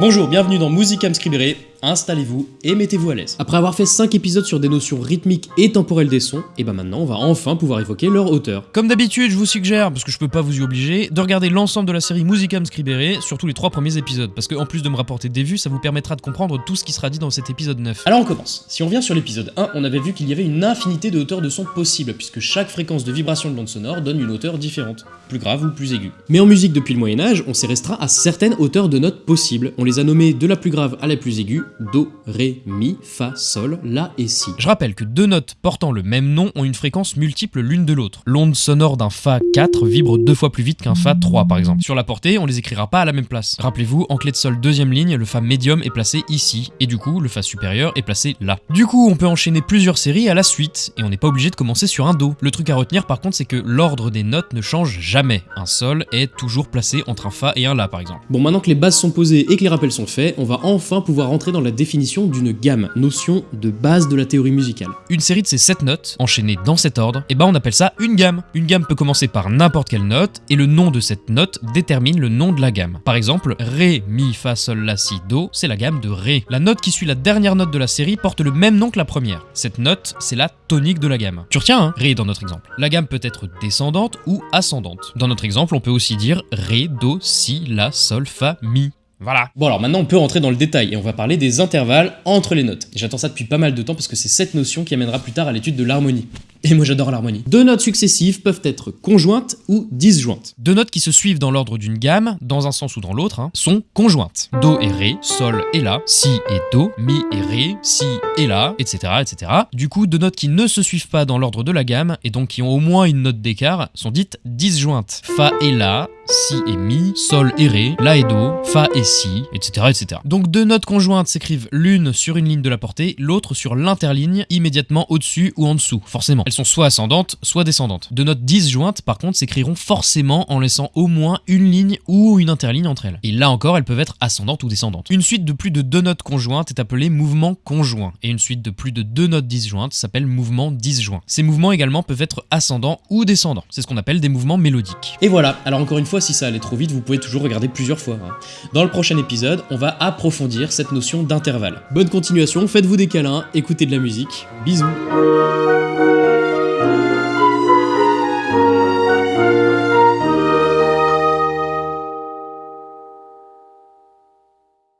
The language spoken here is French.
Bonjour, bienvenue dans Musicam Scribere, installez-vous et mettez-vous à l'aise. Après avoir fait 5 épisodes sur des notions rythmiques et temporelles des sons, et ben maintenant on va enfin pouvoir évoquer leur hauteur. Comme d'habitude, je vous suggère, parce que je peux pas vous y obliger, de regarder l'ensemble de la série Musicam Scribere, surtout les trois premiers épisodes, parce qu'en plus de me rapporter des vues, ça vous permettra de comprendre tout ce qui sera dit dans cet épisode 9. Alors on commence. Si on vient sur l'épisode 1, on avait vu qu'il y avait une infinité de hauteurs de son possibles, puisque chaque fréquence de vibration de l'onde sonore donne une hauteur différente, plus grave ou plus aiguë. Mais en musique depuis le Moyen-Âge, on s'est restreint à certaines hauteurs de notes possibles. On les a nommées de la plus grave à la plus aiguë, Do, Ré, Mi, Fa, Sol, La et Si. Je rappelle que deux notes portant le même nom ont une fréquence multiple l'une de l'autre. L'onde sonore d'un Fa 4 vibre deux fois plus vite qu'un Fa 3 par exemple. Sur la portée, on les écrira pas à la même place. Rappelez-vous, en clé de Sol deuxième ligne, le Fa médium est placé ici, et du coup, le Fa supérieur est placé là. Du coup, on peut enchaîner plusieurs séries à la suite, et on n'est pas obligé de commencer sur un Do. Le truc à retenir par contre, c'est que l'ordre des notes ne change jamais. Un Sol est toujours placé entre un Fa et un La par exemple. Bon, maintenant que les bases sont posées et que les rappels sont faits, on va enfin pouvoir rentrer dans la définition d'une gamme, notion de base de la théorie musicale. Une série de ces 7 notes, enchaînées dans cet ordre, et ben on appelle ça une gamme. Une gamme peut commencer par n'importe quelle note, et le nom de cette note détermine le nom de la gamme. Par exemple, Ré, Mi, Fa, Sol, La, Si, Do, c'est la gamme de Ré. La note qui suit la dernière note de la série porte le même nom que la première. Cette note, c'est la tonique de la gamme. Tu retiens, hein Ré dans notre exemple. La gamme peut être descendante ou ascendante. Dans notre exemple, on peut aussi dire Ré, Do, Si, La, Sol, Fa, Mi. Voilà. Bon alors maintenant on peut rentrer dans le détail et on va parler des intervalles entre les notes. Et j'attends ça depuis pas mal de temps parce que c'est cette notion qui amènera plus tard à l'étude de l'harmonie. Et moi j'adore l'harmonie. Deux notes successives peuvent être conjointes ou disjointes. Deux notes qui se suivent dans l'ordre d'une gamme, dans un sens ou dans l'autre, hein, sont conjointes. Do et Ré, Sol et La, Si et Do, Mi et Ré, Si et La, etc. etc. Du coup, deux notes qui ne se suivent pas dans l'ordre de la gamme, et donc qui ont au moins une note d'écart, sont dites disjointes. Fa et La, Si et Mi, Sol et Ré, La et Do, Fa et Si, etc. etc. Donc deux notes conjointes s'écrivent l'une sur une ligne de la portée, l'autre sur l'interligne, immédiatement au-dessus ou en dessous, forcément. Elles sont soit ascendantes, soit descendantes. Deux notes disjointes, par contre, s'écriront forcément en laissant au moins une ligne ou une interligne entre elles. Et là encore, elles peuvent être ascendantes ou descendantes. Une suite de plus de deux notes conjointes est appelée mouvement conjoint, et une suite de plus de deux notes disjointes s'appelle mouvement disjoint. Ces mouvements également peuvent être ascendants ou descendants. C'est ce qu'on appelle des mouvements mélodiques. Et voilà, alors encore une si ça allait trop vite, vous pouvez toujours regarder plusieurs fois. hein. Dans le prochain épisode, on va approfondir cette notion d'intervalle. Bonne continuation, faites-vous des câlins, écoutez de la musique, bisous